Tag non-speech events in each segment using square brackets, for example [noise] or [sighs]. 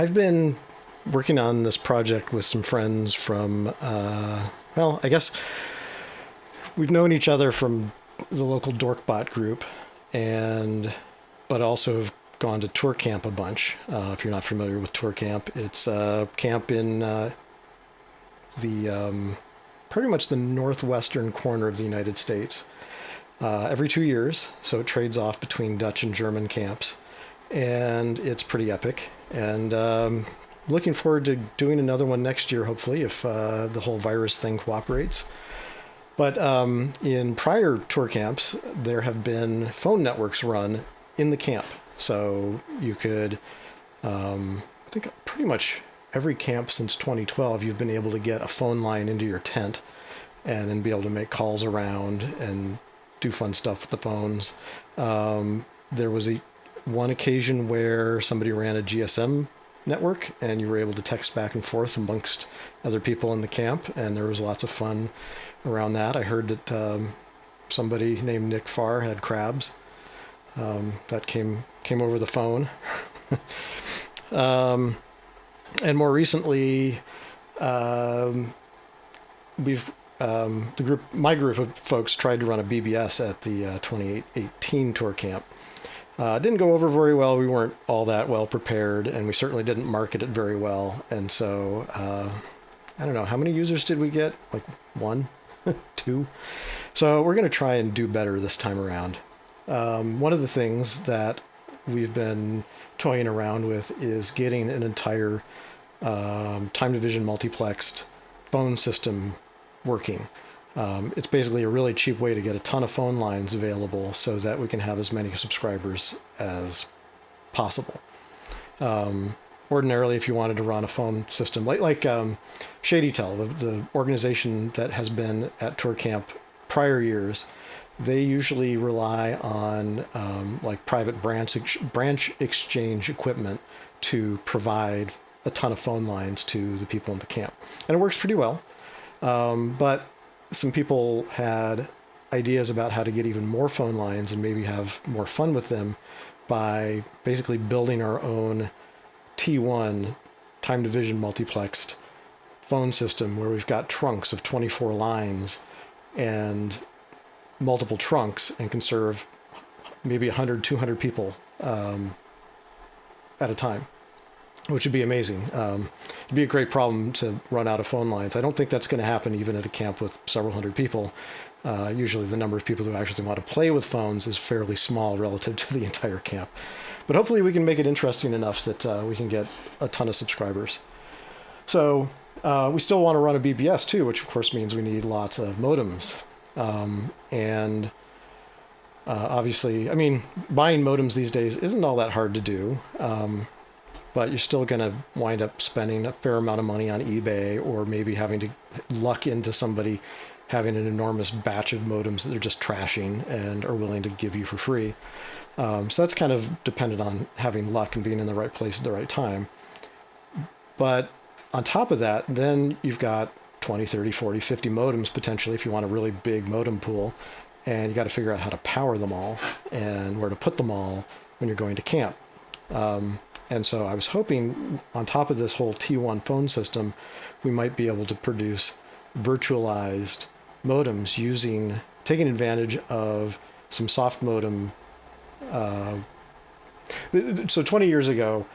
I've been working on this project with some friends from, uh, well, I guess we've known each other from the local Dorkbot group, and but also have gone to ToorCamp a bunch. Uh, if you're not familiar with ToorCamp, it's a camp in uh, the um, pretty much the northwestern corner of the United States. Uh, every two years, so it trades off between Dutch and German camps, and it's pretty epic. And um, looking forward to doing another one next year, hopefully, if uh, the whole virus thing cooperates. But um, in prior ToorCamps, there have been phone networks run in the camp. So you could, um, I think pretty much every camp since 2012, you've been able to get a phone line into your tent and then be able to make calls around and do fun stuff with the phones. Um, there was a one occasion where somebody ran a GSM network and you were able to text back and forth amongst other people in the camp and there was lots of fun around that. I heard that um, somebody named Nick Farr had crabs. Um, that came came over the phone. [laughs] um, and more recently, um, we've um, the group, my group of folks, tried to run a BBS at the uh, 2018 tour camp. Uh, didn't go over very well. We weren't all that well prepared, and we certainly didn't market it very well. And so, uh, I don't know, how many users did we get? Like one? [laughs] two. So we're going to try and do better this time around. Um, one of the things that we've been toying around with is getting an entire um, time division multiplexed phone system working. Um, it's basically a really cheap way to get a ton of phone lines available so that we can have as many subscribers as possible. Um, ordinarily, if you wanted to run a phone system like like um, ShadyTel, the, the organization that has been at ToorCamp prior years, they usually rely on um, like private branch ex branch exchange equipment to provide a ton of phone lines to the people in the camp, and it works pretty well. Um, but some people had ideas about how to get even more phone lines and maybe have more fun with them by basically building our own T1 time division multiplexed phone system where we've got trunks of 24 lines and multiple trunks and can serve maybe 100, 200 people um, at a time, which would be amazing. Um, it'd be a great problem to run out of phone lines. I don't think that's going to happen even at a camp with several hundred people. Uh, usually the number of people who actually want to play with phones is fairly small relative to the [laughs] entire camp. But hopefully we can make it interesting enough that uh, we can get a ton of subscribers. So uh, we still want to run a BBS too, which of course means we need lots of modems. Um, and uh, obviously, I mean, buying modems these days isn't all that hard to do. Um, but you're still going to wind up spending a fair amount of money on eBay or maybe having to luck into somebody having an enormous batch of modems that they're just trashing and are willing to give you for free. Um, so that's kind of dependent on having luck and being in the right place at the right time. But on top of that, then you've got 20, 30, 40, 50 modems potentially if you want a really big modem pool. And you got to figure out how to power them all and where to put them all when you're going to camp. Um, and so I was hoping on top of this whole T1 phone system, we might be able to produce virtualized modems using, taking advantage of some soft modem uh, so 20 years ago,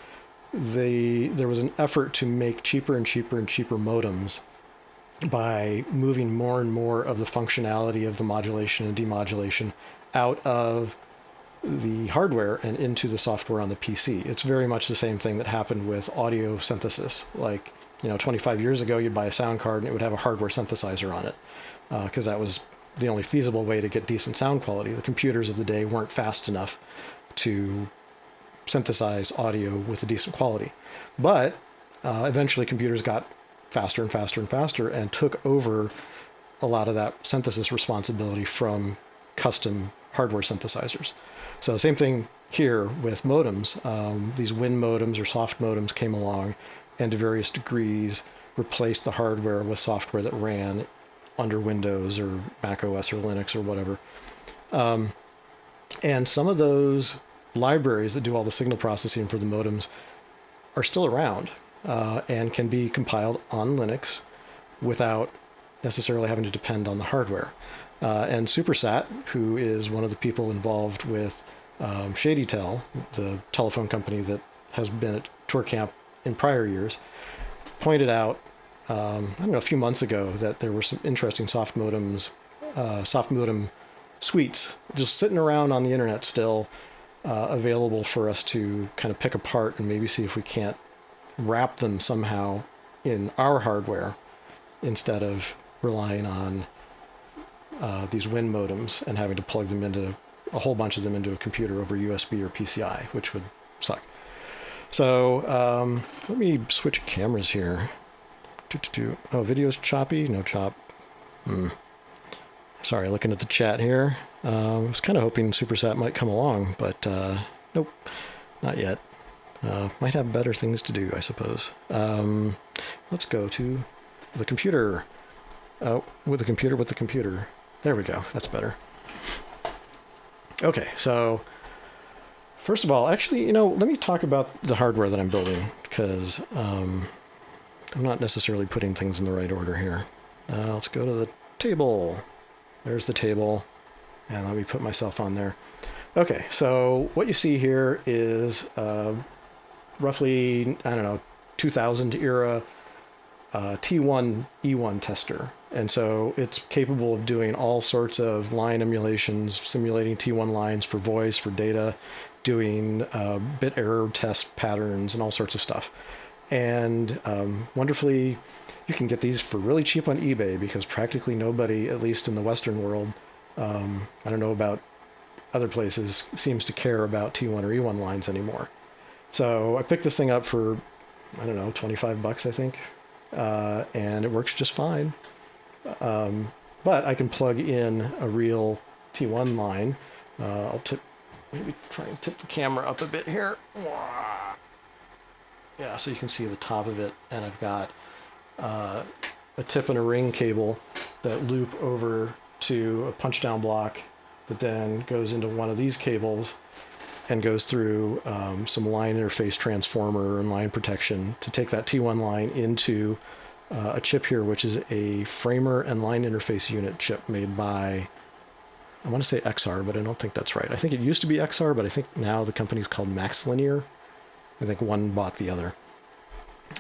the there was an effort to make cheaper and cheaper and cheaper modems by moving more and more of the functionality of the modulation and demodulation out of the hardware and into the software on the PC. It's very much the same thing that happened with audio synthesis. Like, you know, 25 years ago, you'd buy a sound card and it would have a hardware synthesizer on it because uh, that was the only feasible way to get decent sound quality. The computers of the day weren't fast enough to synthesize audio with a decent quality. But uh, eventually computers got faster and faster and faster and took over a lot of that synthesis responsibility from custom hardware synthesizers. So same thing here with modems. Um, these WIN modems or soft modems came along and to various degrees replaced the hardware with software that ran under Windows or Mac OS or Linux or whatever. Um, and some of those libraries that do all the signal processing for the modems are still around uh, and can be compiled on Linux without necessarily having to depend on the hardware. Uh, and Supersat, who is one of the people involved with um, ShadyTel, the telephone company that has been at ToorCamp in prior years, pointed out, um, I don't know, a few months ago that there were some interesting soft modems, uh, soft modem suites just sitting around on the internet still uh, available for us to kind of pick apart and maybe see if we can't wrap them somehow in our hardware instead of relying on uh, these WIN modems and having to plug them into a whole bunch of them into a computer over USB or PCI, which would suck. So um, let me switch cameras here. Oh, video's choppy? No chop. Hmm. Sorry, looking at the chat here. Uh, I was kind of hoping Supersat might come along, but uh, nope, not yet. Uh, might have better things to do, I suppose. Um, let's go to the computer. Oh, with the computer, with the computer. There we go. That's better. Okay, so first of all, actually, you know, let me talk about the hardware that I'm building because um, I'm not necessarily putting things in the right order here. Uh, let's go to the table. There's the table. And let me put myself on there. Okay, so what you see here is uh, roughly, I don't know, 2000 era uh, T1 E1 tester. And so it's capable of doing all sorts of line emulations, simulating T1 lines for voice, for data, doing uh, bit error test patterns, and all sorts of stuff. And um, wonderfully, you can get these for really cheap on eBay because practically nobody, at least in the Western world, um, I don't know about other places, seems to care about T1 or E1 lines anymore. So I picked this thing up for, I don't know, 25 bucks, I think. Uh, and it works just fine. Um, but I can plug in a real T1 line. Uh, I'll tip, maybe try and tip the camera up a bit here. Yeah, so you can see the top of it. And I've got uh, a tip and a ring cable that loop over to a punch down block that then goes into one of these cables and goes through um, some line interface transformer and line protection to take that T1 line into uh, a chip here, which is a framer and line interface unit chip made by, I want to say Exar, but I don't think that's right. I think it used to be Exar, but I think now the company's called MaxLinear. I think one bought the other.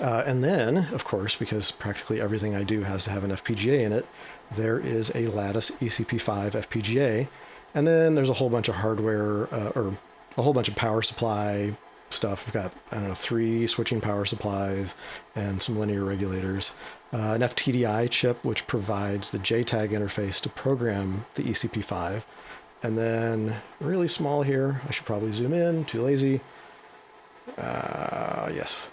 Uh, and then, of course, because practically everything I do has to have an FPGA in it, there is a Lattice ECP5 FPGA. And then there's a whole bunch of hardware, uh, or a whole bunch of power supply stuff. I've got, I don't know, three switching power supplies and some linear regulators. Uh, an FTDI chip, which provides the JTAG interface to program the ECP5. And then really small here, I should probably zoom in, too lazy. Uh, yes,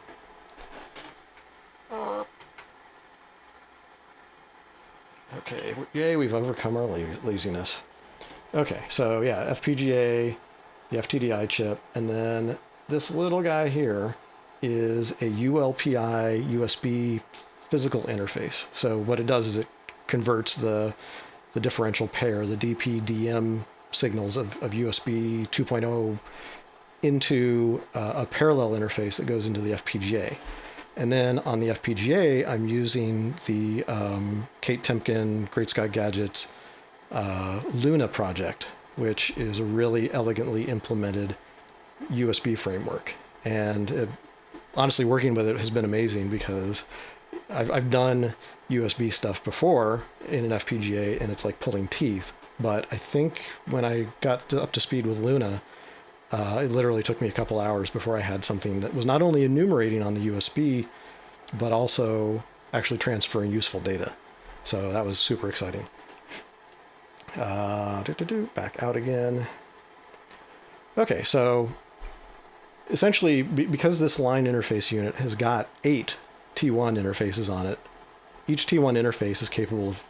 Okay, yay, we've overcome our laziness. Okay, so yeah, FPGA, the FTDI chip, and then this little guy here is a ULPI USB physical interface. So what it does is it converts the, the differential pair, the DP-DM signals of, of USB 2.0 into uh, a parallel interface that goes into the FPGA. And then on the FPGA, I'm using the um, Kate Temkin Great Scott Gadgets uh, Luna project, which is a really elegantly implemented USB framework. And it, honestly, working with it has been amazing because I've, I've done USB stuff before in an FPGA and it's like pulling teeth. But I think when I got to, up to speed with Luna, uh, it literally took me a couple hours before I had something that was not only enumerating on the USB, but also actually transferring useful data. So that was super exciting. Uh, doo -doo -doo, back out again. Okay, so essentially, because this line interface unit has got eight T1 interfaces on it, each T1 interface is capable of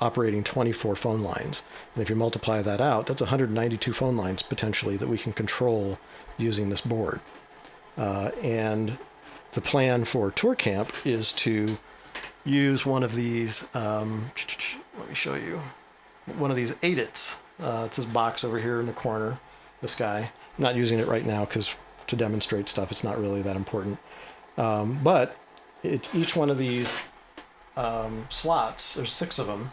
operating 24 phone lines. And if you multiply that out, that's 192 phone lines potentially that we can control using this board. Uh, and the plan for ToorCamp is to use one of these, um, let me show you, one of these ADITs. Uh, it's this box over here in the corner, this guy. I'm not using it right now because to demonstrate stuff. It's not really that important. Um, but it, each one of these um, slots, there's six of them,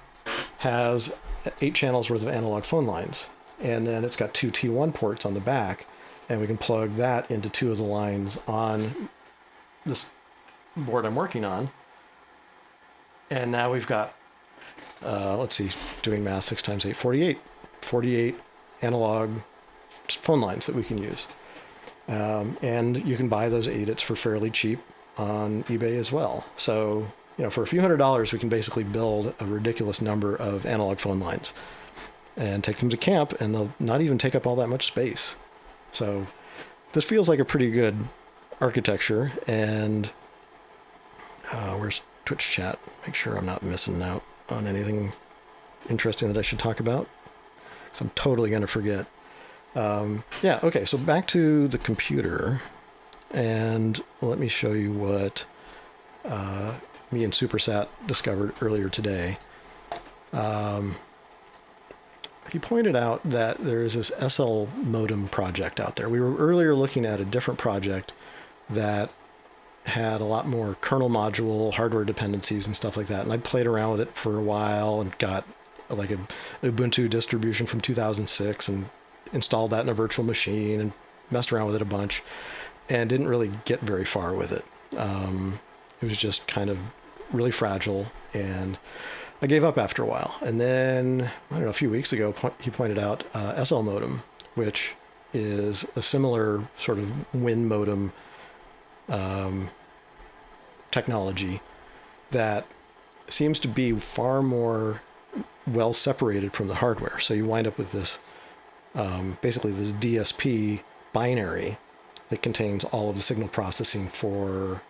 has eight channels worth of analog phone lines. And then it's got two T1 ports on the back, and we can plug that into two of the lines on this board I'm working on. And now we've got, uh, let's see, doing math, 6 times 8, 48. 48 analog phone lines that we can use. Um, and you can buy those ADITs for fairly cheap on eBay as well. So, you know, for a few hundred dollars, we can basically build a ridiculous number of analog phone lines and take them to camp, and they'll not even take up all that much space. So, this feels like a pretty good architecture. And uh, where's Twitch chat? Make sure I'm not missing out on anything interesting that I should talk about. Because I'm totally going to forget. Um, yeah, okay, so back to the computer. And let me show you what uh, me and Supersat discovered earlier today. Um, he pointed out that there is this SL modem project out there. We were earlier looking at a different project that had a lot more kernel module hardware dependencies and stuff like that. And I played around with it for a while and got like a, Ubuntu distribution from 2006 and installed that in a virtual machine and messed around with it a bunch and didn't really get very far with it. Um, it was just kind of really fragile and I gave up after a while. And then, I don't know, a few weeks ago, he pointed out uh, SL modem, which is a similar sort of WIN modem um, technology that seems to be far more well separated from the hardware. So you wind up with this um, basically this DSP binary that contains all of the signal processing for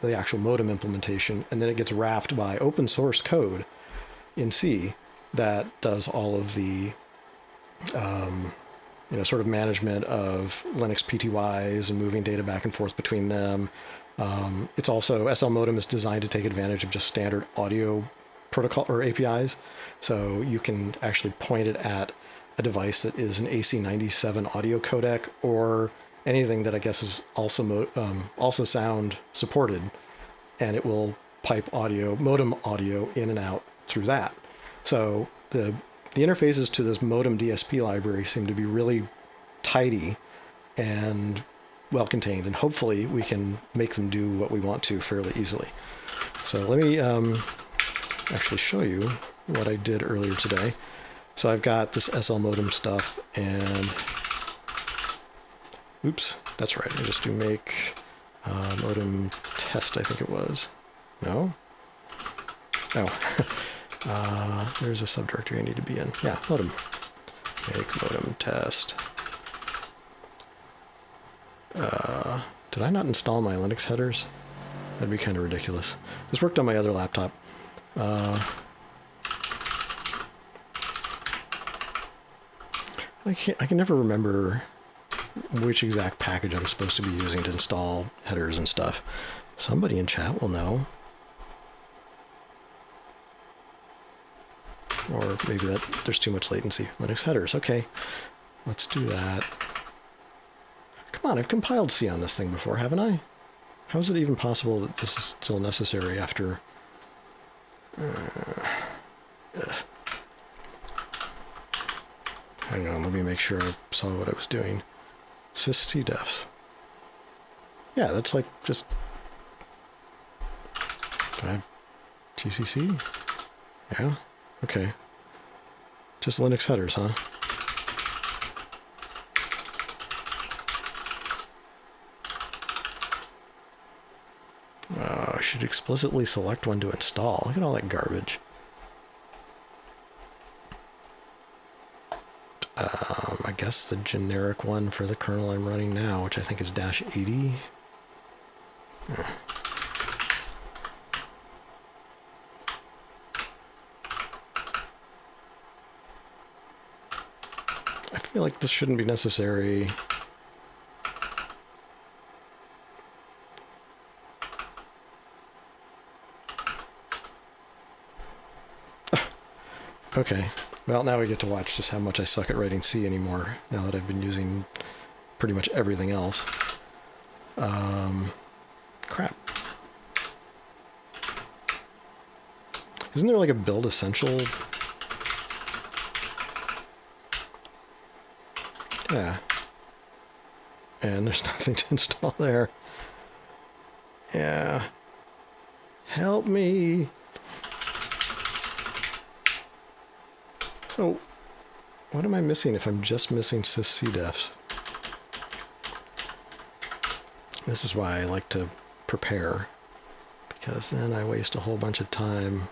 the actual modem implementation, and then it gets wrapped by open source code in C that does all of the um, you know sort of management of Linux PTYs and moving data back and forth between them. Um, it's also SL modem is designed to take advantage of just standard audio protocol or APIs, so you can actually point it at a device that is an AC97 audio codec or anything that I guess is also um, also sound supported, and it will pipe audio modem audio in and out through that. So the the interfaces to this modem DSP library seem to be really tidy and well contained, and hopefully we can make them do what we want to fairly easily. So let me um, actually show you what I did earlier today. So I've got this SL modem stuff and oops, that's right. I just do make uh, modem test, I think it was. No? Oh, [laughs] uh, there's a subdirectory I need to be in. Yeah, modem. Make modem test. Uh, did I not install my Linux headers? That'd be kind of ridiculous. This worked on my other laptop. Uh, I. I can never remember which exact package I'm supposed to be using to install headers and stuff. Somebody in chat will know. Or maybe that there's too much latency. Linux headers. Okay, let's do that. Come on, I've compiled C on this thing before, haven't I? How is it even possible that this is still necessary after... Uh, Hang on, let me make sure I saw what I was doing. sysctls. Yeah, that's like just... Do I have GCC? Yeah? Okay. Just Linux headers, huh? Uh, I should explicitly select one to install. Look at all that garbage. Um, I guess the generic one for the kernel I'm running now, which I think is dash 80. I feel like this shouldn't be necessary. Ah, okay. Well, now we get to watch just how much I suck at writing C anymore, now that I've been using pretty much everything else. Um, crap. Isn't there like a build essential? Yeah. And there's [laughs] nothing to install there. Yeah. Help me. So, what am I missing if I'm just missing syscdefs? This is why I like to prepare, because then I waste a whole bunch of time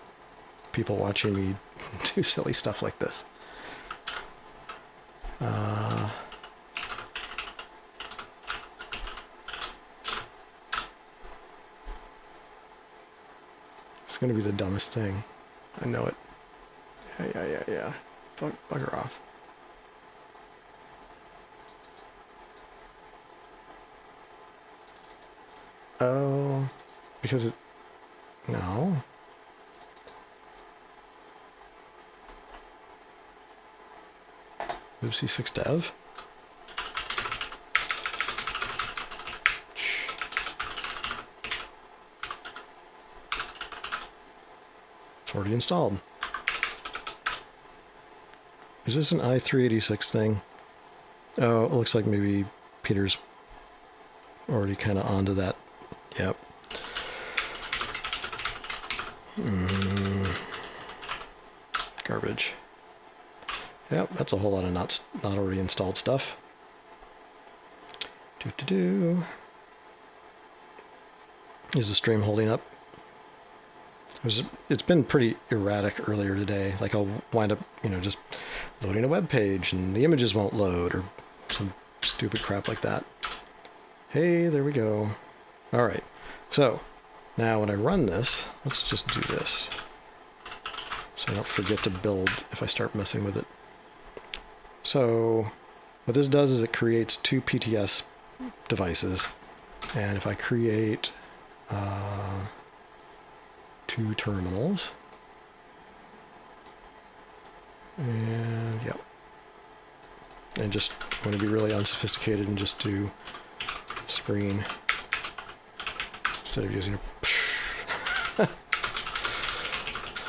people watching me [laughs] do silly stuff like this. Uh, it's going to be the dumbest thing. I know it. Yeah, yeah, yeah, yeah. Bug, bugger off. Oh, because it, no. libc6-dev. It's already installed. Is this an i386 thing? Oh, it looks like maybe Peter's already kind of onto that. Yep. Mm. Garbage. Yep, that's a whole lot of not not already installed stuff. Do do do. Is the stream holding up? It was, it's been pretty erratic earlier today. Like I'll wind up, you know, just loading a web page and the images won't load or some stupid crap like that. Hey, there we go. All right. So now when I run this, let's just do this. So I don't forget to build if I start messing with it. So what this does is it creates two PTS devices. And if I create uh, two terminals, and yep, and just want to be really unsophisticated and just do screen instead of using a [laughs]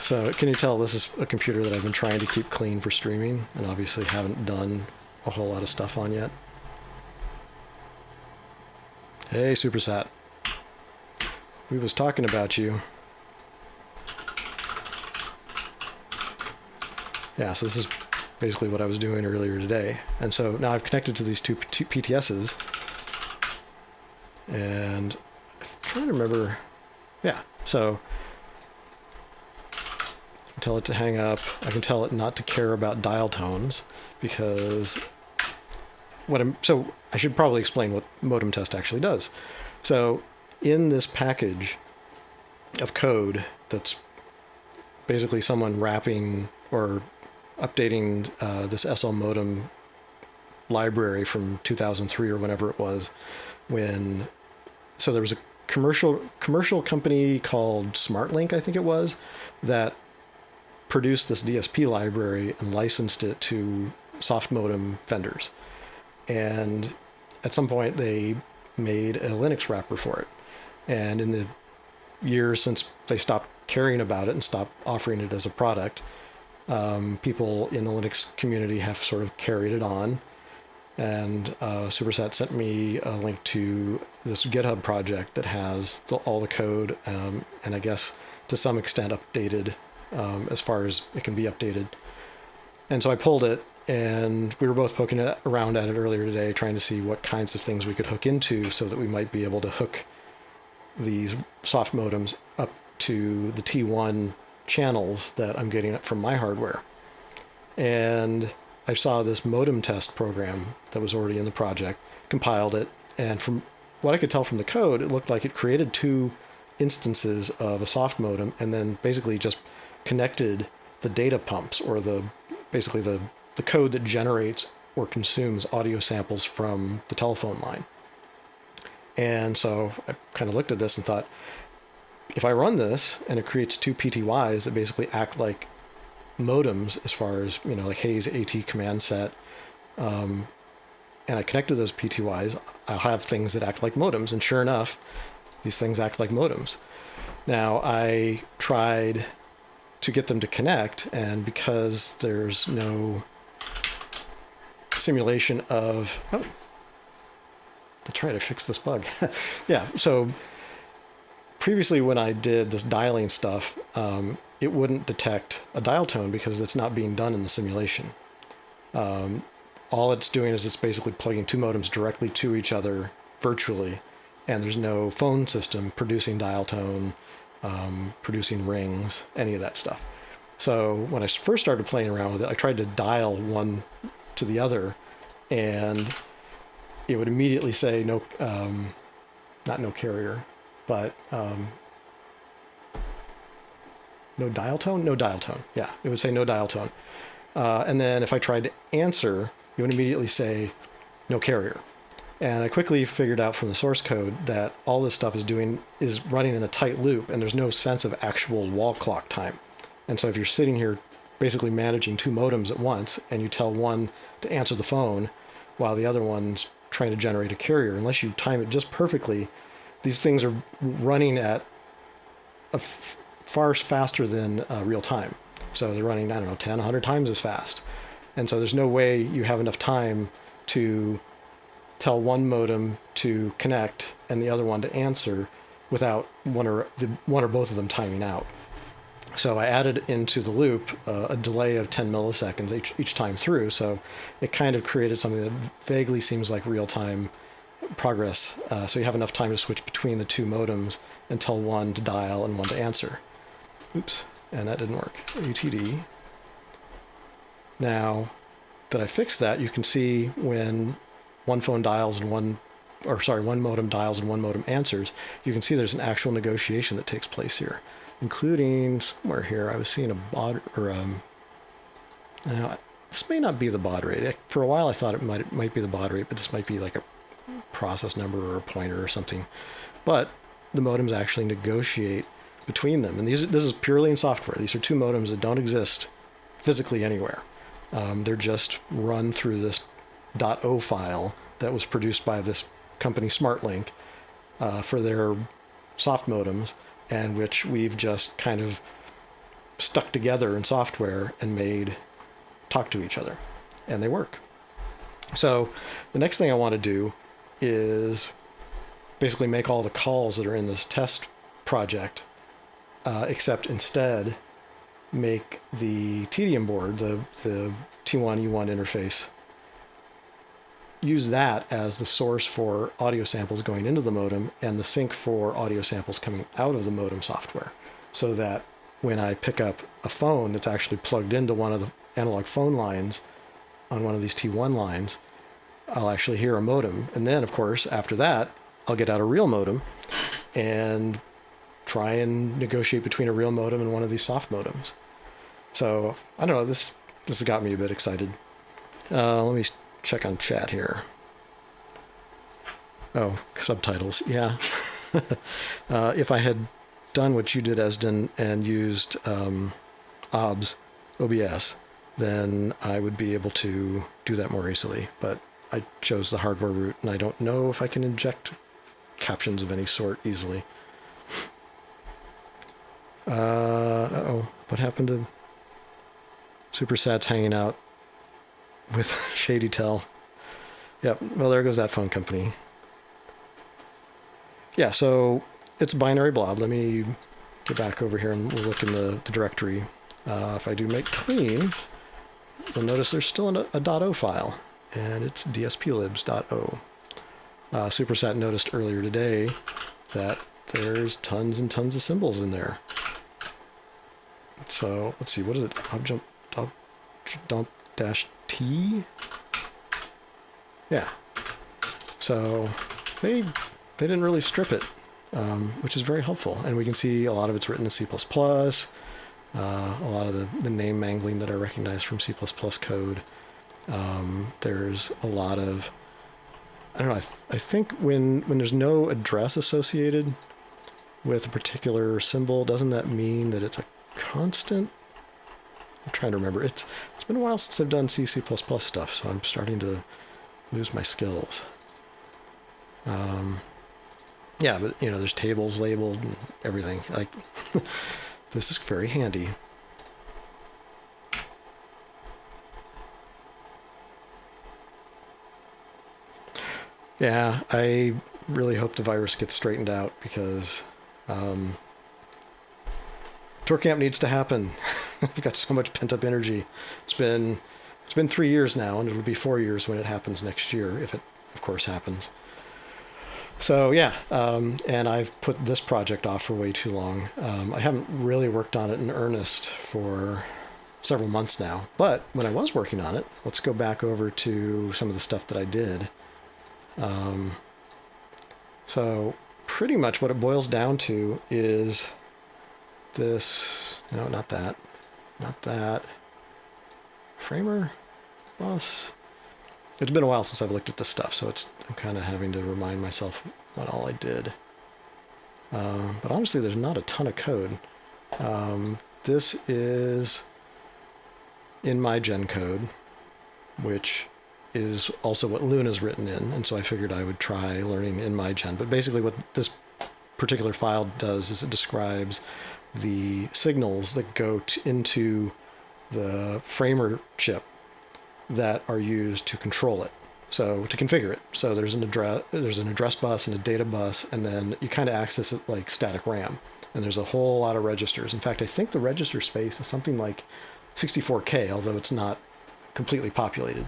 So can you tell this is a computer that I've been trying to keep clean for streaming and obviously haven't done a whole lot of stuff on yet. Hey, Supersat. We was talking about you. Yeah, so this is basically what I was doing earlier today. And so now I've connected to these two, PTSs. And I'm trying to remember. Yeah, so can tell it to hang up. I can tell it not to care about dial tones because what I'm, so I should probably explain what modem test actually does. So in this package of code that's basically someone wrapping or updating uh, this SL modem library from 2003 or whenever it was when so there was a commercial commercial company called SmartLink I think it was that produced this DSP library and licensed it to soft modem vendors. And at some point, they made a Linux wrapper for it. And in the years since they stopped caring about it and stopped offering it as a product, um, people in the Linux community have sort of carried it on. And uh, Supersat sent me a link to this GitHub project that has the, all the code um, and I guess to some extent updated um, as far as it can be updated. And so I pulled it, and we were both poking around at it earlier today, trying to see what kinds of things we could hook into so that we might be able to hook these soft modems up to the T1 channels that I'm getting from my hardware. And I saw this modem test program that was already in the project, compiled it, and from what I could tell from the code, it looked like it created two instances of a soft modem and then basically just connected the data pumps or the basically the, the code that generates or consumes audio samples from the telephone line. And so I kind of looked at this and thought, if I run this and it creates two PTYs that basically act like modems as far as, you know, like Hayes AT command set, um, and I connect to those PTYs, I'll have things that act like modems. And sure enough, these things act like modems. Now, I tried to get them to connect, and because there's no simulation of. Oh, to try to fix this bug. [laughs] yeah, so previously when I did this dialing stuff, um, it wouldn't detect a dial tone because it's not being done in the simulation. Um, all it's doing is it's basically plugging two modems directly to each other virtually, and there's no phone system producing dial tone, um, producing rings, any of that stuff. So when I first started playing around with it, I tried to dial one to the other, and it would immediately say no, um, not no carrier, but um, no dial tone, no dial tone. Yeah, it would say no dial tone. Uh, and then if I tried to answer, it would immediately say no carrier. And I quickly figured out from the source code that all this stuff is doing is running in a tight loop, and there's no sense of actual wall clock time. And so if you're sitting here basically managing two modems at once, and you tell one to answer the phone while the other one's trying to generate a carrier, unless you time it just perfectly, these things are running at far faster than uh, real time. So they're running, I don't know, 10, 100 times as fast. And so there's no way you have enough time to tell one modem to connect and the other one to answer without one or the, one or both of them timing out. So I added into the loop uh, a delay of 10 milliseconds each, each time through. So it kind of created something that vaguely seems like real time progress. Uh, so you have enough time to switch between the two modems and tell one to dial and one to answer. Oops, and that didn't work. UTD. Now that I fixed that, you can see when one phone dials and one, or sorry, one modem dials and one modem answers, you can see there's an actual negotiation that takes place here including somewhere here, I was seeing a baud or um, now this may not be the baud rate. For a while, I thought it might it might be the baud rate, but this might be like a process number or a pointer or something. But the modems actually negotiate between them, and these this is purely in software. These are two modems that don't exist physically anywhere. Um, they're just run through this .o file that was produced by this company SmartLink uh, for their soft modems and which we've just kind of stuck together in software and made talk to each other. And they work. So the next thing I want to do is basically make all the calls that are in this test project, uh, except instead make the TDM board, the, the T1E1 interface, use that as the source for audio samples going into the modem and the sink for audio samples coming out of the modem software so that when I pick up a phone that's actually plugged into one of the analog phone lines on one of these T1 lines, I'll actually hear a modem. And then, of course, after that, I'll get out a real modem and try and negotiate between a real modem and one of these soft modems. So I don't know. This this has got me a bit excited. Uh, let me check on chat here. Oh, subtitles. Yeah. [laughs] uh, if I had done what you did, Esden, and used um, OBS, OBS, then I would be able to do that more easily. But I chose the hardware route, and I don't know if I can inject captions of any sort easily. [sighs] Uh oh, what happened to Supersat's hanging out with [laughs] ShadyTel. Yep, well, there goes that phone company. Yeah, so it's a binary blob. Let me get back over here and we'll look in the, the directory. Uh, if I do make clean, you'll notice there's still a, a .o file, and it's dsplibs.o. Uh, Supersat noticed earlier today that there's tons and tons of symbols in there. So let's see, what is it? objdump, dump dash T. Yeah. So they they didn't really strip it, um, which is very helpful. And we can see a lot of it's written in C++. Uh, a lot of the, the name mangling that I recognize from C++ code. Um, there's a lot of I don't know. I, th- I think when when there's no address associated with a particular symbol, doesn't that mean that it's a constant? I'm trying to remember. It's it's been a while since I've done C C++ stuff, so I'm starting to lose my skills. Um, yeah, but you know, there's tables labeled and everything. Like, [laughs] this is very handy. Yeah, I really hope the virus gets straightened out because um, ToorCamp needs to happen. [laughs] I've got so much pent up energy. It's been it's been three years now, and it'll be four years when it happens next year, if it, of course, happens. So yeah, um, and I've put this project off for way too long. Um, I haven't really worked on it in earnest for several months now. But when I was working on it, let's go back over to some of the stuff that I did. Um, so pretty much what it boils down to is this, no, not that, not that, framer, bus. It's been a while since I've looked at this stuff, so it's I'm kind of having to remind myself what all I did. Uh, but honestly, there's not a ton of code. Um, this is in nMigen code, which is also what Luna's written in, and so I figured I would try learning nMigen. But basically, what this particular file does is it describes the signals that go into the framer chip that are used to control it. So to configure it. So there's an address there's an address bus and a data bus, and then you kind of access it like static RAM. And there's a whole lot of registers. In fact, I think the register space is something like 64K, although it's not completely populated.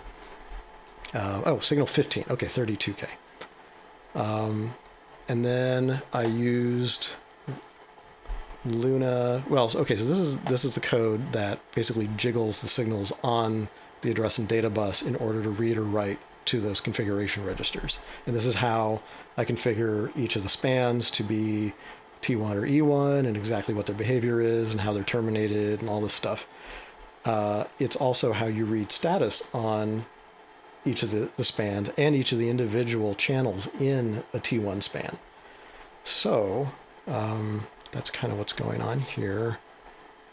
Uh, oh, signal 15. Okay, 32K. Um, and then I used Luna. Well, okay, so this is this is the code that basically jiggles the signals on the address and data bus in order to read or write to those configuration registers. And this is how I configure each of the spans to be T1 or E1 and exactly what their behavior is and how they're terminated and all this stuff. Uh, it's also how you read status on each of the, the spans and each of the individual channels in a T1 span. So um, that's kind of what's going on here.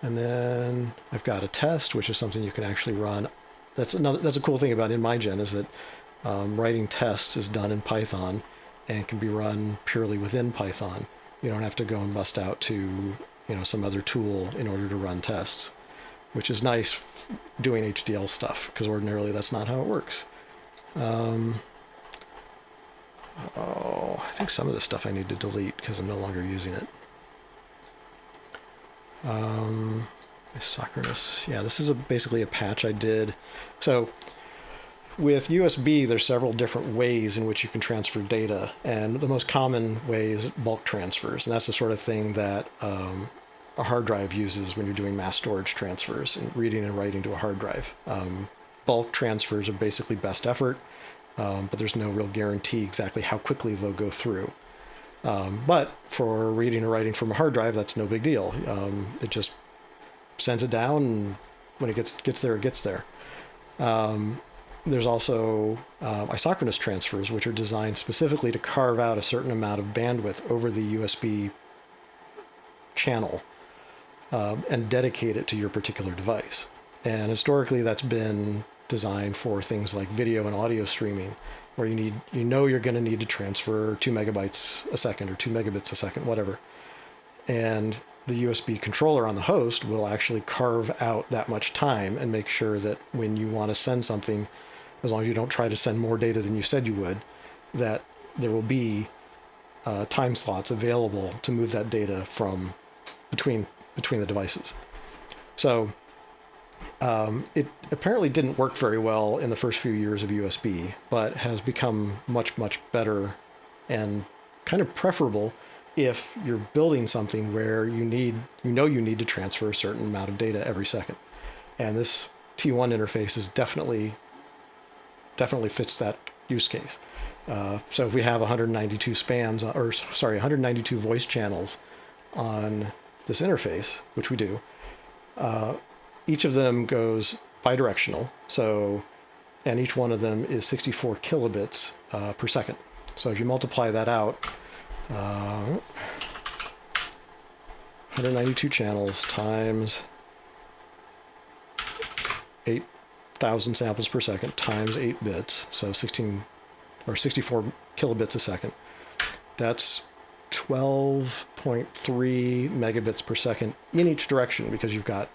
And then I've got a test, which is something you can actually run. That's another. That's a cool thing about nMigen is that um, writing tests is done in Python and can be run purely within Python. You don't have to go and bust out to you know some other tool in order to run tests, which is nice doing HDL stuff because ordinarily that's not how it works. Um, oh, I think some of the stuff I need to delete because I'm no longer using it. Um, isochronous. Yeah, this is a, basically a patch I did. So with USB, there's several different ways in which you can transfer data, and the most common way is bulk transfers, and that's the sort of thing that um, a hard drive uses when you're doing mass storage transfers and reading and writing to a hard drive. Um, bulk transfers are basically best effort, um, but there's no real guarantee exactly how quickly they'll go through. Um, but for reading or writing from a hard drive, that's no big deal. Um, it just sends it down, and when it gets gets there, it gets there. Um, there's also uh, isochronous transfers, which are designed specifically to carve out a certain amount of bandwidth over the USB channel um, and dedicate it to your particular device. And historically, that's been designed for things like video and audio streaming, where you need you know you're going to need to transfer two megabytes a second or two megabits a second, whatever. And the USB controller on the host will actually carve out that much time and make sure that when you want to send something, as long as you don't try to send more data than you said you would, that there will be uh, time slots available to move that data from between between the devices. So um, it apparently didn't work very well in the first few years of USB, but has become much, much better and kind of preferable if you're building something where you need, you know, you need to transfer a certain amount of data every second. And this T1 interface is definitely, definitely fits that use case. Uh, so if we have 192 spans, or sorry, 192 voice channels on this interface, which we do, uh, each of them goes bidirectional. So, and each one of them is 64 kilobits uh, per second. So if you multiply that out, uh, 192 channels times 8 thousand samples per second times eight bits, so 16 or 64 kilobits a second. That's 12.3 megabits per second in each direction because you've got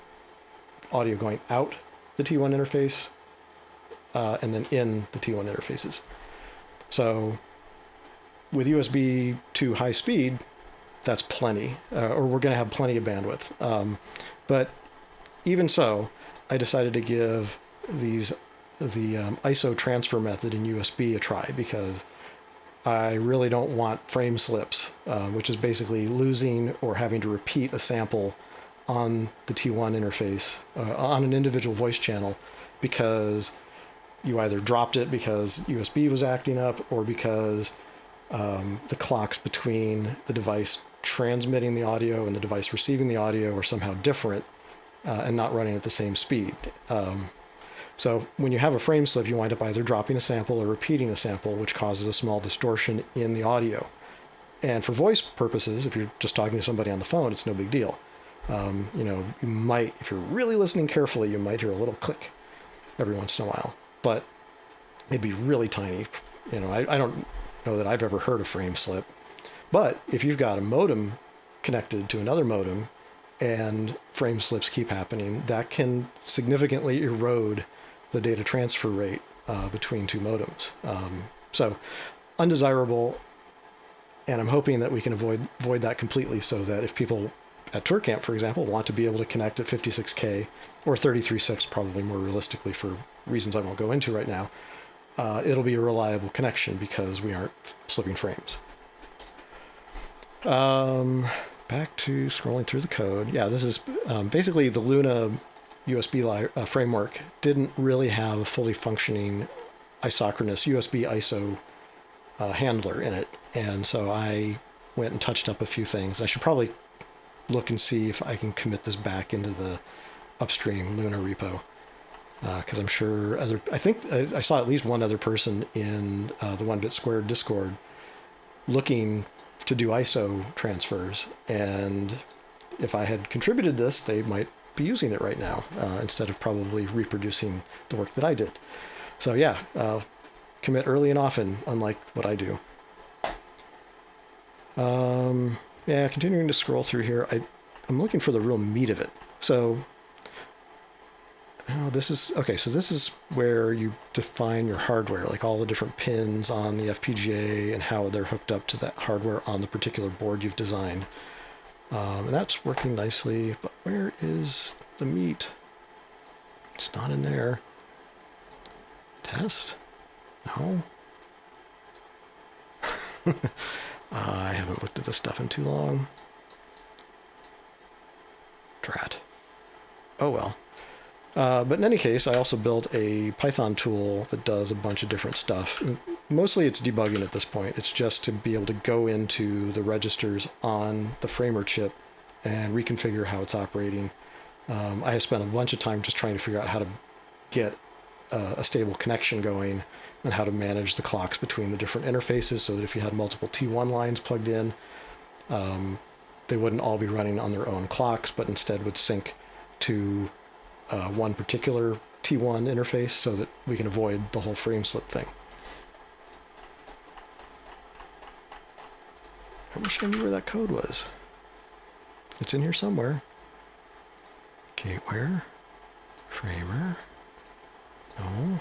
audio going out the T1 interface uh, and then in the T1 interfaces. So with USB to high speed, that's plenty, uh, or we're going to have plenty of bandwidth. Um, but even so, I decided to give these the um, ISO transfer method in USB a try because I really don't want frame slips, um, which is basically losing or having to repeat a sample on the T1 interface uh, on an individual voice channel because you either dropped it because USB was acting up or because um, the clocks between the device transmitting the audio and the device receiving the audio are somehow different uh, and not running at the same speed. Um, so when you have a frame slip, you wind up either dropping a sample or repeating a sample, which causes a small distortion in the audio. And for voice purposes, if you're just talking to somebody on the phone, it's no big deal. Um, you know, you might, if you're really listening carefully, you might hear a little click every once in a while, but it'd be really tiny. You know, I, I don't know that I've ever heard a frame slip. But if you've got a modem connected to another modem and frame slips keep happening, that can significantly erode the data transfer rate uh, between two modems. Um, so undesirable, and I'm hoping that we can avoid avoid that completely so that if people at ToorCamp, for example, want to be able to connect at 56K or 33.6 probably more realistically for reasons I won't go into right now, uh, it'll be a reliable connection because we aren't slipping frames. Um, back to scrolling through the code. Yeah, this is um, basically the Luna USB uh, framework didn't really have a fully functioning isochronous USB ISO uh, handler in it. And so I went and touched up a few things. I should probably look and see if I can commit this back into the upstream Luna repo. Because uh, I'm sure other, I think I, I, saw at least one other person in uh, the 1BitSquared Discord looking to do ISO transfers. And if I had contributed this, they might be using it right now uh, instead of probably reproducing the work that I did. So yeah, commit early and often, unlike what I do. Um, yeah, continuing to scroll through here, I, I'm looking for the real meat of it. So Oh, this is okay. So this is where you define your hardware, like all the different pins on the FPGA and how they're hooked up to that hardware on the particular board you've designed. Um, and that's working nicely, but where is the meat? It's not in there. Test? No. [laughs] uh, I haven't looked at this stuff in too long. Drat. Oh well. Uh, but in any case, I also built a Python tool that does a bunch of different stuff. Mostly it's debugging at this point. It's just to be able to go into the registers on the Framer chip and reconfigure how it's operating. Um, I have spent a bunch of time just trying to figure out how to get uh, a stable connection going and how to manage the clocks between the different interfaces so that if you had multiple T1 lines plugged in, um, they wouldn't all be running on their own clocks, but instead would sync to uh, one particular T1 interface so that we can avoid the whole frame slip thing. I wish I knew where that code was. It's in here somewhere. Gateware. Framer. No.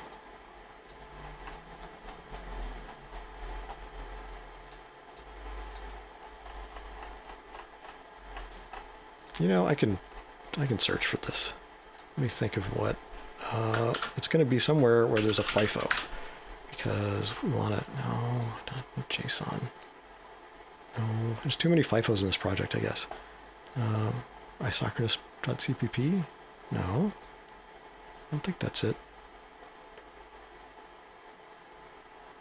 You know, I can I can search for this. Let me think of what. Uh, it's going to be somewhere where there's a FIFO. Because we want to... No, not JSON. No, there's too many FIFOs in this project, I guess. Um, isochronous.cpp? No. I don't think that's it.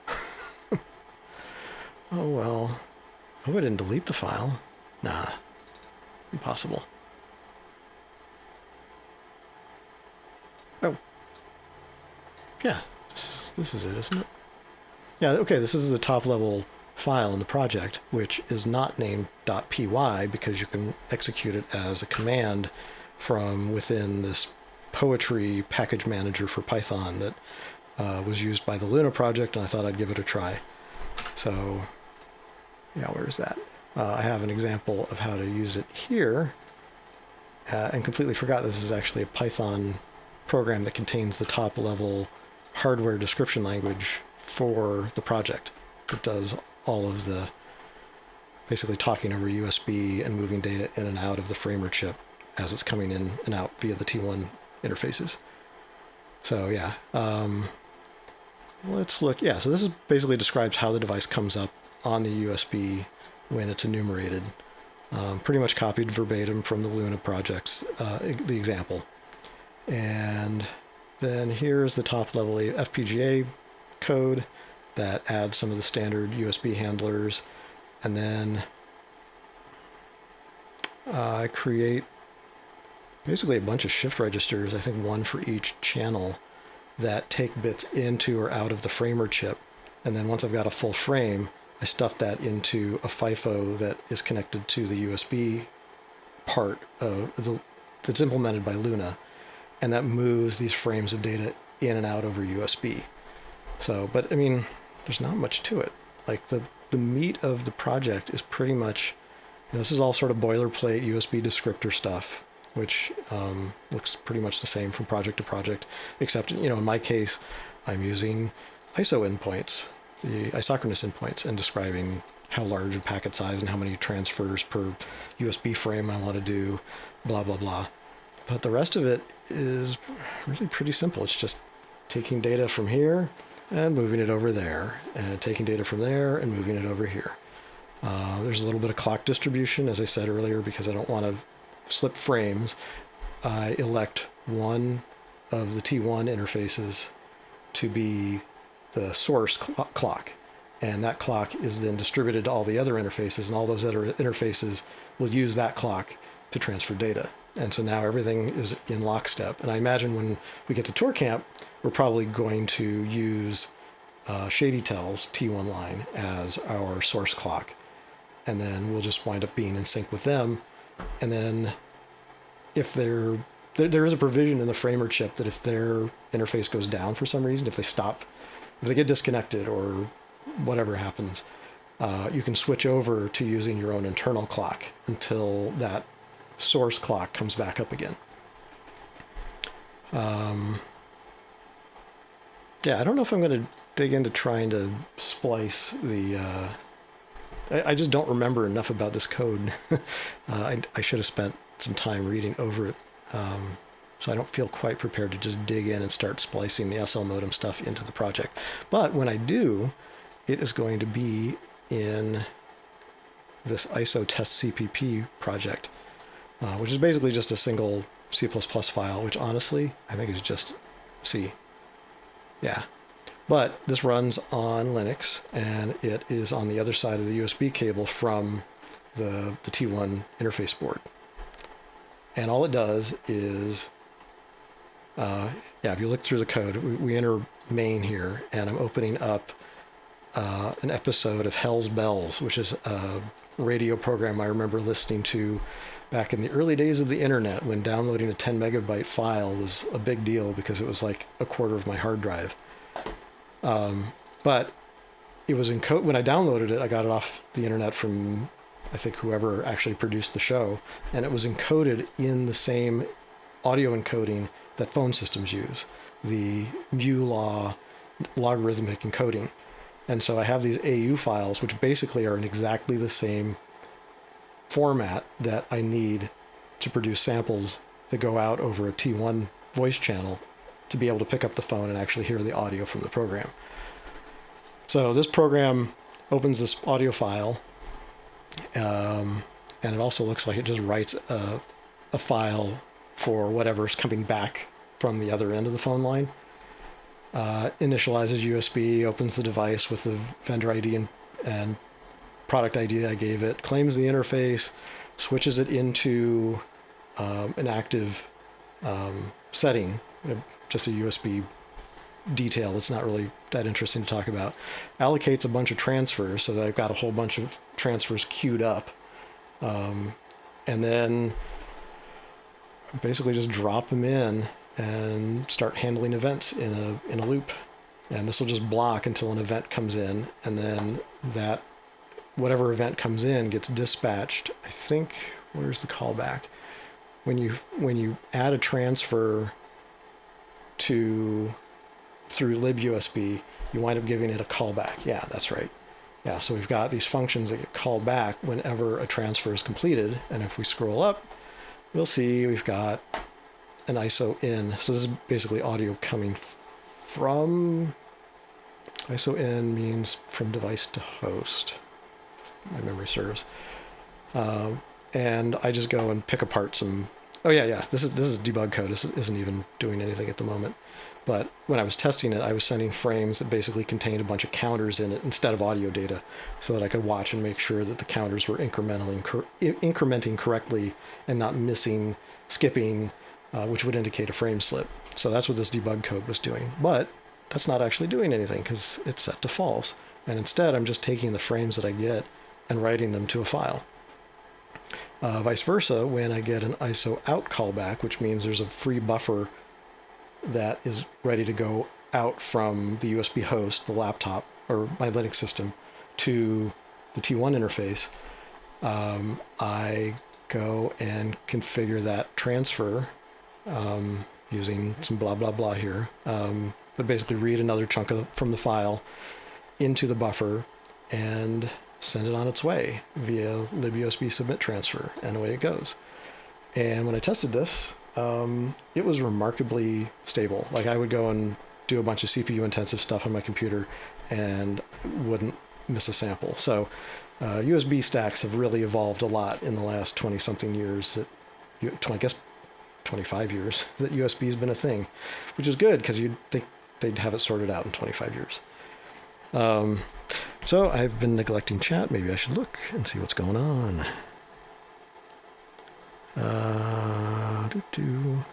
[laughs] oh well. I Hope I didn't delete the file. Nah. Impossible. Oh. Yeah, this is, this is it, isn't it? Yeah, okay, this is the top level file in the project, which is not named .py because you can execute it as a command from within this poetry package manager for Python that uh, was used by the Luna project, and I thought I'd give it a try. So, yeah, where's that? Uh, I have an example of how to use it here, uh, and completely forgot this is actually a Python program that contains the top level hardware description language for the project. It does all of the basically talking over USB and moving data in and out of the framer chip as it's coming in and out via the T1 interfaces. So yeah, um, let's look. Yeah, so this is basically describes how the device comes up on the USB when it's enumerated. Um, pretty much copied verbatim from the Luna projects, uh, the example. And then here's the top level FPGA code that adds some of the standard USB handlers. And then uh, I create basically a bunch of shift registers, I think one for each channel, that take bits into or out of the framer chip. And then once I've got a full frame, I stuff that into a FIFO that is connected to the USB part of the, that's implemented by Luna. And that moves these frames of data in and out over USB. So, but I mean, there's not much to it. Like the, the meat of the project is pretty much, you know, this is all sort of boilerplate USB descriptor stuff which um, looks pretty much the same from project to project, except, you know, in my case, I'm using ISO endpoints, the isochronous endpoints, and describing how large a packet size and how many transfers per USB frame I want to do, blah, blah, blah. But the rest of it is really pretty simple. It's just taking data from here and moving it over there, and taking data from there and moving it over here. Uh, there's a little bit of clock distribution, as I said earlier, because I don't want to slip frames, I elect one of the T1 interfaces to be the source cl clock. And that clock is then distributed to all the other interfaces, and all those other interfaces will use that clock to transfer data. And so now everything is in lockstep. And I imagine when we get to ToorCamp, we're probably going to use uh, ShadyTel's T1 line as our source clock. And then we'll just wind up being in sync with them and then if they're there, there is a provision in the framer chip that if their interface goes down for some reason, if they stop, if they get disconnected or whatever happens, uh, you can switch over to using your own internal clock until that source clock comes back up again. Um, yeah, I don't know if I'm going to dig into trying to splice the uh, I, I just don't remember enough about this code. [laughs] uh, I, I should have spent some time reading over it. Um, so I don't feel quite prepared to just dig in and start splicing the SL modem stuff into the project. But when I do, it is going to be in this ISO test CPP project, uh, which is basically just a single C++ file, which honestly, I think is just C. Yeah, but this runs on Linux and it is on the other side of the USB cable from the, the T1 interface board. And all it does is, uh, yeah, if you look through the code, we, we enter main here and I'm opening up uh, an episode of Hell's Bells, which is a radio program I remember listening to back in the early days of the internet when downloading a 10 megabyte file was a big deal because it was like a quarter of my hard drive. Um, but it was in code when I downloaded it. I got it off the internet from I think whoever actually produced the show, and it was encoded in the same audio encoding that phone systems use, the mu-law logarithmic encoding. And so I have these AU files, which basically are in exactly the same format that I need to produce samples that go out over a T1 voice channel to be able to pick up the phone and actually hear the audio from the program. So this program opens this audio file, um, and it also looks like it just writes a, a file for whatever's coming back from the other end of the phone line. Uh, initializes USB, opens the device with the vendor ID and, and product ID I gave it, claims the interface, switches it into um, an active um, setting, just a USB detail that's not really that interesting to talk about. Allocates a bunch of transfers so that I've got a whole bunch of transfers queued up. Um, and then basically just drop them in and start handling events in a in a loop. And this will just block until an event comes in, and then that whatever event comes in gets dispatched. I think where's the callback? When you when you add a transfer to through libUSB, you wind up giving it a callback. Yeah, that's right. Yeah, so we've got these functions that get called back whenever a transfer is completed. And if we scroll up, we'll see we've got an ISO in. So this is basically audio coming from ISO in means from device to host. My memory serves. Um, and I just go and pick apart some. Oh yeah, yeah. This is this is debug code. This isn't even doing anything at the moment. But when I was testing it, I was sending frames that basically contained a bunch of counters in it instead of audio data, so that I could watch and make sure that the counters were incrementally incrementing correctly and not missing, skipping, uh, which would indicate a frame slip. So that's what this debug code was doing. But that's not actually doing anything because it's set to false. And instead, I'm just taking the frames that I get and writing them to a file. Uh, vice versa, when I get an ISO out callback, which means there's a free buffer that is ready to go out from the USB host, the laptop, or my Linux system to the T1 interface, um, I go and configure that transfer um, using some blah, blah, blah here. Um, but basically read another chunk the, from the file into the buffer and send it on its way via libUSB submit transfer, and away it goes. And when I tested this, um, it was remarkably stable. Like I would go and do a bunch of CPU intensive stuff on my computer and wouldn't miss a sample. So uh, USB stacks have really evolved a lot in the last 20 something years that I guess 25 years [laughs] that USB has been a thing, which is good because you'd think they'd have it sorted out in 25 years. Um, so I've been neglecting chat. Maybe I should look and see what's going on. Uh, doo -doo.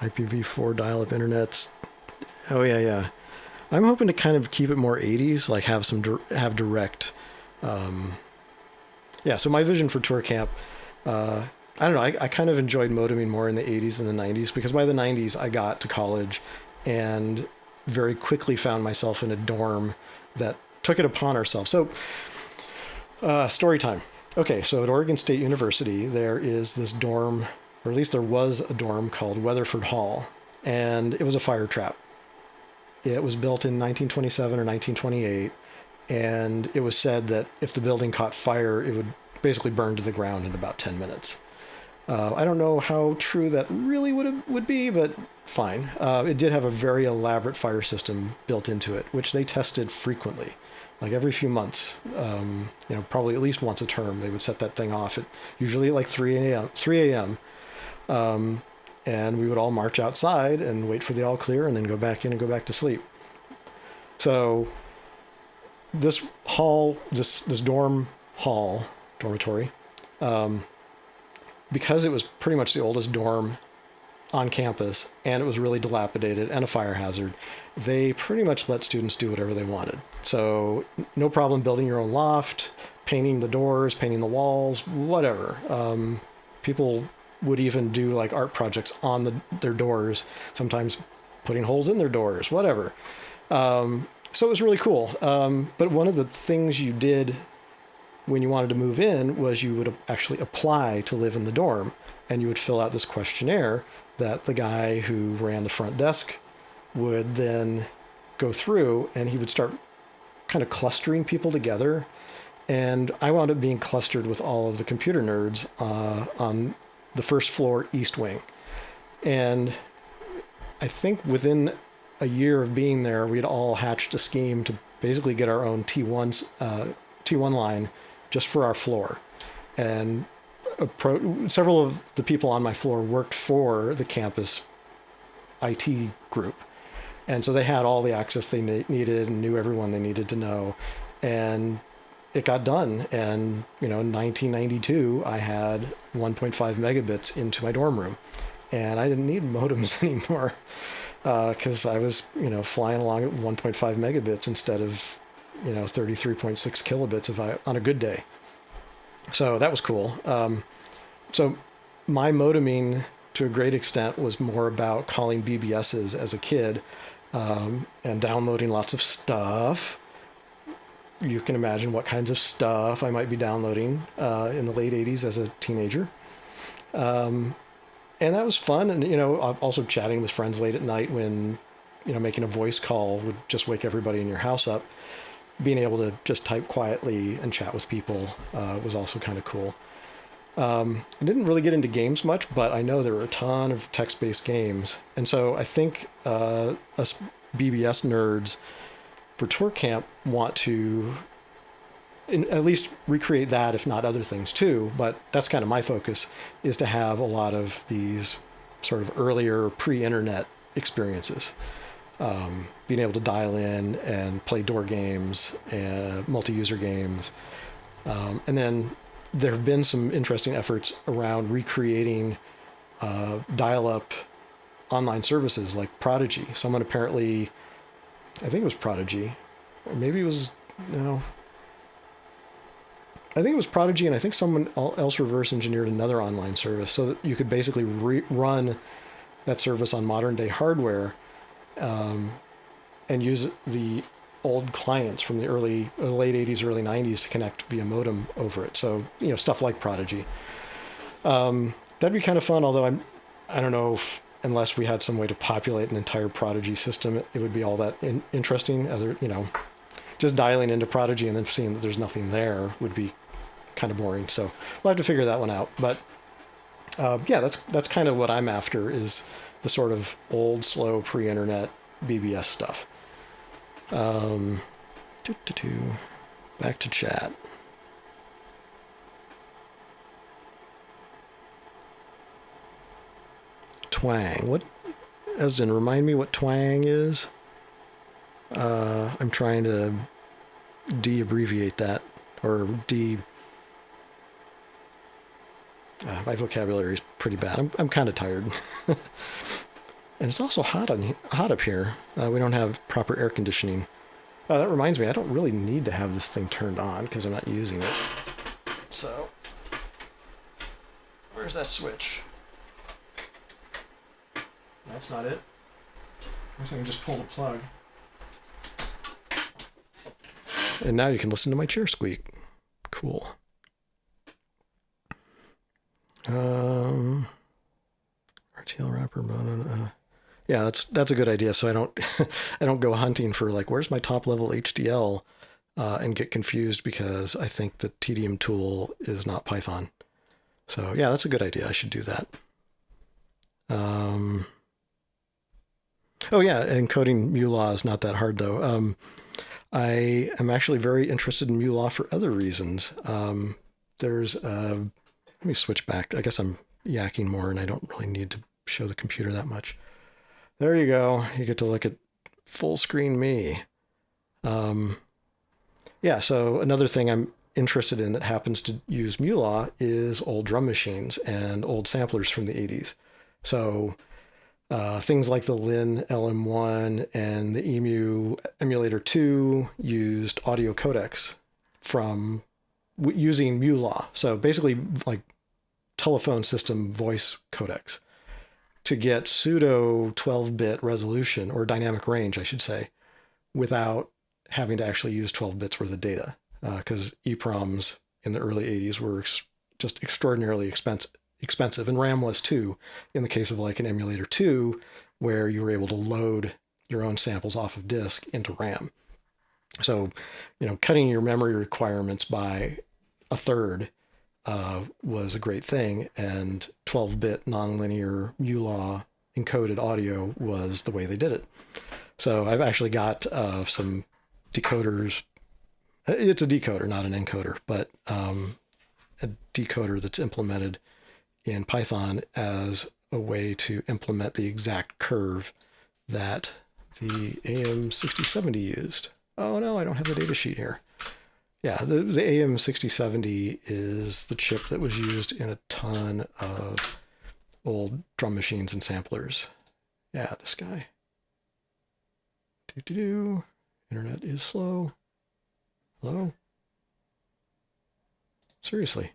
IPv4 dial-up internets. Oh yeah, yeah. I'm hoping to kind of keep it more 80s, like have some have direct. Um, yeah. So my vision for ToorCamp, uh, I don't know. I, I kind of enjoyed modeming more in the 80s than the 90s because by the 90s I got to college and very quickly found myself in a dorm that took it upon ourselves. So uh, story time. Okay, so at Oregon State University, there is this dorm, or at least there was a dorm called Weatherford Hall, and it was a fire trap. It was built in 1927 or 1928, and it was said that if the building caught fire, it would basically burn to the ground in about 10 minutes. Uh, I don't know how true that really would would be, but fine. Uh, it did have a very elaborate fire system built into it, which they tested frequently like every few months, um, you know, probably at least once a term, they would set that thing off at usually at like 3 a.m. 3 a.m. Um, and we would all march outside and wait for the all clear and then go back in and go back to sleep. So this hall, this this dorm hall, dormitory, um, because it was pretty much the oldest dorm on campus and it was really dilapidated and a fire hazard, they pretty much let students do whatever they wanted. So no problem building your own loft, painting the doors, painting the walls, whatever. Um, people would even do like art projects on the, their doors, sometimes putting holes in their doors, whatever. Um, so it was really cool. Um, but one of the things you did when you wanted to move in was you would actually apply to live in the dorm and you would fill out this questionnaire that the guy who ran the front desk would then go through and he would start kind of clustering people together. And I wound up being clustered with all of the computer nerds uh, on the first floor east wing. And I think within a year of being there, we'd all hatched a scheme to basically get our own T1 uh, T1 line just for our floor. And pro- several of the people on my floor worked for the campus IT group. And so they had all the access they ne- needed and knew everyone they needed to know. And it got done. And, you know, in 1992, I had 1.5 megabits into my dorm room. And I didn't need [laughs] modems [laughs] anymore because uh, I was, you know, flying along at 1.5 megabits instead of, you know, 33.6 kilobits if I, on a good day so that was cool. Um, so my modeming to a great extent was more about calling BBSs as a kid um, and downloading lots of stuff. You can imagine what kinds of stuff I might be downloading uh, in the late 80s as a teenager. Um, and that was fun. And, you know, also chatting with friends late at night when, you know, making a voice call would just wake everybody in your house up. Being able to just type quietly and chat with people uh, was also kind of cool. Um, I didn't really get into games much, but I know there are a ton of text-based games, and so I think uh, us BBS nerds for ToorCamp want to in, at least recreate that, if not other things too. But that's kind of my focus is to have a lot of these sort of earlier pre-internet experiences. Um, being able to dial in and play door games and multi-user games, um, and then there have been some interesting efforts around recreating uh, dial-up online services like Prodigy. Someone apparently, I think it was Prodigy, or maybe it was no. I think it was Prodigy, and I think someone else reverse engineered another online service so that you could basically re- run that service on modern day hardware um, and use the old clients from the early uh, late 80s early 90s to connect via modem over it. So you know stuff like prodigy. Um, that'd be kind of fun although i'm i don't know if unless we had some way to populate an entire prodigy system it, it would be all that in, interesting. Other you know just dialing into prodigy and then seeing that there's nothing there would be kind of boring. So we'll have to figure that one out. But uh, yeah that's that's kind of what i'm after is the sort of old slow pre-internet bbs stuff um, doo -doo -doo. Back to chat. Twang. What, Esden, remind me what twang is? Uh, I'm trying to de-abbreviate that, or de... Uh, my vocabulary is pretty bad. I'm, I'm kind of tired. [laughs] And it's also hot on hot up here. Uh, we don't have proper air conditioning. Uh, that reminds me, I don't really need to have this thing turned on because I'm not using it. So, where's that switch? That's not it. I guess I can just pull the plug. And now you can listen to my chair squeak. Cool. Um, RTL wrapper, uh, yeah, that's that's a good idea. So I don't [laughs] I don't go hunting for like where's my top level HDL uh, and get confused because I think the TDM tool is not Python. So yeah, that's a good idea. I should do that. Um, oh yeah, encoding MuLaw is not that hard though. Um, I am actually very interested in MuLaw for other reasons. Um, there's uh, let me switch back. I guess I'm yakking more and I don't really need to show the computer that much. There you go. You get to look at full screen me. Um, yeah, so another thing I'm interested in that happens to use MuLaw is old drum machines and old samplers from the 80s. So uh, things like the Linn LM1 and the EMU Emulator 2 used audio codecs from using MuLaw. So basically like telephone system voice codecs to get pseudo 12 bit resolution or dynamic range, I should say, without having to actually use 12 bits worth of data. Because uh, EEPROMs in the early 80s were ex just extraordinarily expensive, expensive, and RAM was too, in the case of like an emulator 2, where you were able to load your own samples off of disk into RAM. So, you know, cutting your memory requirements by a third uh, was a great thing, and 12-bit nonlinear MuLaw encoded audio was the way they did it. So I've actually got uh, some decoders. It's a decoder, not an encoder, but um, a decoder that's implemented in Python as a way to implement the exact curve that the AM6070 used. Oh no, I don't have the data sheet here. Yeah, the, the AM6070 is the chip that was used in a ton of old drum machines and samplers. Yeah, this guy. Do do do. Internet is slow. Hello? Seriously.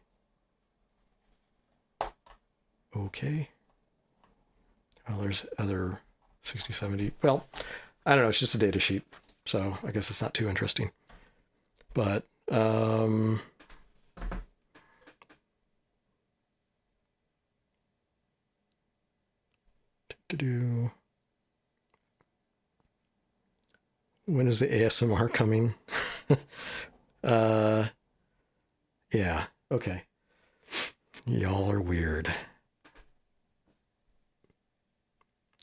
okay. Well, there's other 60, 70. Well, I don't know. It's just a data sheet. So I guess it's not too interesting. But, um, to do. When is the ASMR coming? [laughs] uh, yeah. Okay. Y'all are weird.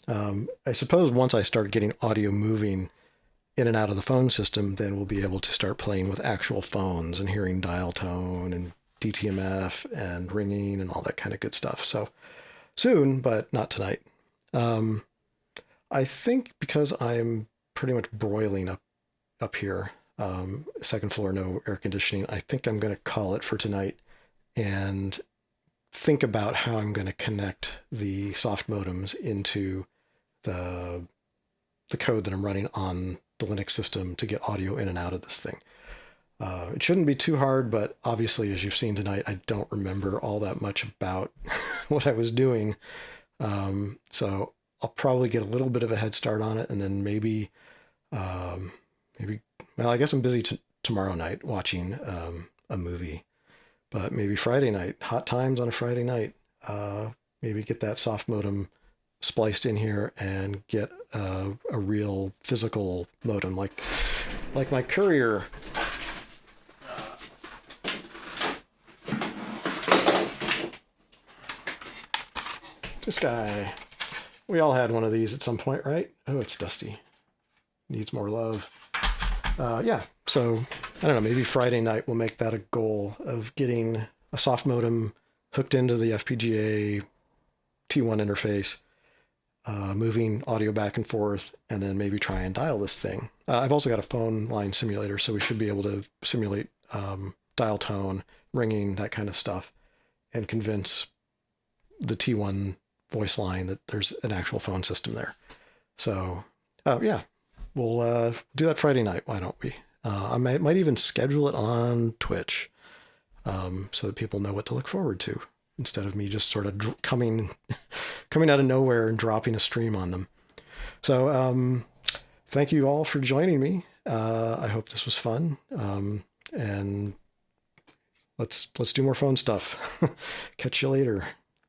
Um, I suppose once I start getting audio moving in and out of the phone system, then we'll be able to start playing with actual phones and hearing dial tone and DTMF and ringing and all that kind of good stuff. So soon, but not tonight. Um, I think because I'm pretty much broiling up up here, um, second floor, no air conditioning. I think I'm going to call it for tonight and think about how I'm going to connect the soft modems into the the code that I'm running on the Linux system to get audio in and out of this thing. Uh, it shouldn't be too hard, but obviously, as you've seen tonight, I don't remember all that much about [laughs] what I was doing. Um, so I'll probably get a little bit of a head start on it, and then maybe, um, maybe. Well, I guess I'm busy tomorrow night watching um, a movie, but maybe Friday night, hot times on a Friday night. Uh, maybe get that soft modem spliced in here and get a, a real physical modem, like like my courier. This guy. We all had one of these at some point, right? Oh, it's dusty. Needs more love. Uh, yeah, so I don't know, maybe Friday night we'll make that a goal of getting a soft modem hooked into the FPGA T1 interface, uh, moving audio back and forth, and then maybe try and dial this thing. Uh, I've also got a phone line simulator, so we should be able to simulate um, dial tone, ringing, that kind of stuff, and convince the T1 voice line that there's an actual phone system there. So, uh, yeah, we'll uh, do that Friday night. Why don't we? Uh, I might, might even schedule it on Twitch um, so that people know what to look forward to instead of me just sort of coming [laughs] coming out of nowhere and dropping a stream on them. So, um, thank you all for joining me. Uh, I hope this was fun. Um, and let's let's do more phone stuff. [laughs] Catch you later.